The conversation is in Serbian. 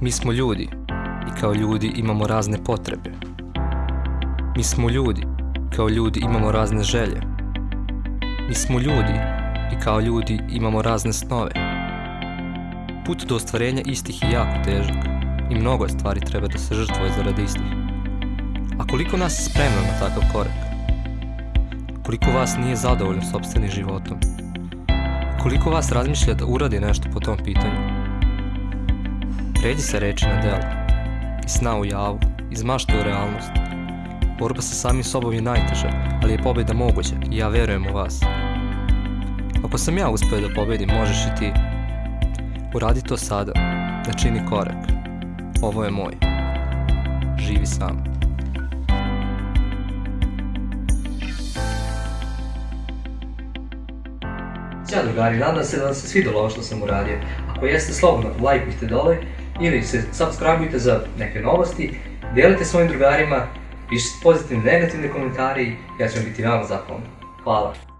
Mi smo ljudi i kao ljudi imamo razne potrebe. Mi smo ljudi, kao ljudi imamo razne želje. Mi smo ljudi i kao ljudi imamo razne snove. Put do ostvarenja istih je jako težak i mnogo stvari treba da se žrtvuje zaradi istih. A koliko nas je spremno na takav korak? Koliko vas nije zadovoljno sobstvenim životom? Koliko vas razmišlja da uradi nešto po tom pitanju? Pređi sa reči na delo, iz sna u javu, iz mašte u realnost. Borba sa samim sobom je najteža, ali je pobjeda moguća i ja verujem u vas. Ako sam ja uspio da pobedim, možeš i ti. Uradi to sada, načini korak. Ovo je moj. Živi sam. Ćao drugari, nadam se da vam se svidjelo ovo što sam uradio. Ako jeste, slobodno lajkujte dole ili se subscribeujte za neke novosti, dijelite svojim drugarima, pišite pozitivne, negativne komentari, ja ću vam biti veoma zahvalan. Hvala.